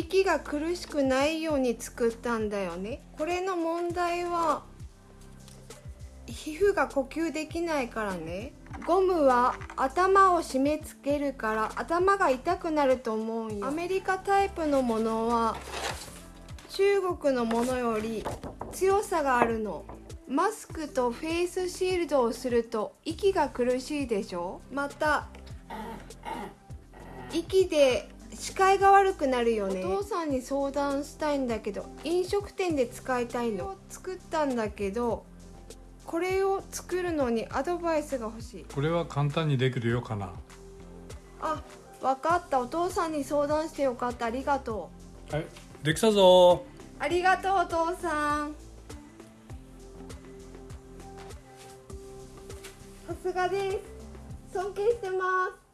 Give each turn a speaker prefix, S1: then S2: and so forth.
S1: 息が苦しくないように作ったんだよね。これの問題は皮膚が呼吸できないからね。ゴムは頭を締め付けるから頭が痛くなると思うよ。アメリカタイプのものは中国のものより強さがあるの。マスクとフェイスシールドをすると息が苦しいでしょ。また息で視界が悪くなるよね。お父さんに相談したいんだけど飲食店で使いたいの。作ったんだけどこれを作るのにアドバイスが欲しい。
S2: これは簡単にできるよかな。
S1: あ分かった。お父さんに相談してよかった。ありがと
S2: はいできたぞ。
S1: うありがとうお父さん。さすがです。尊敬してます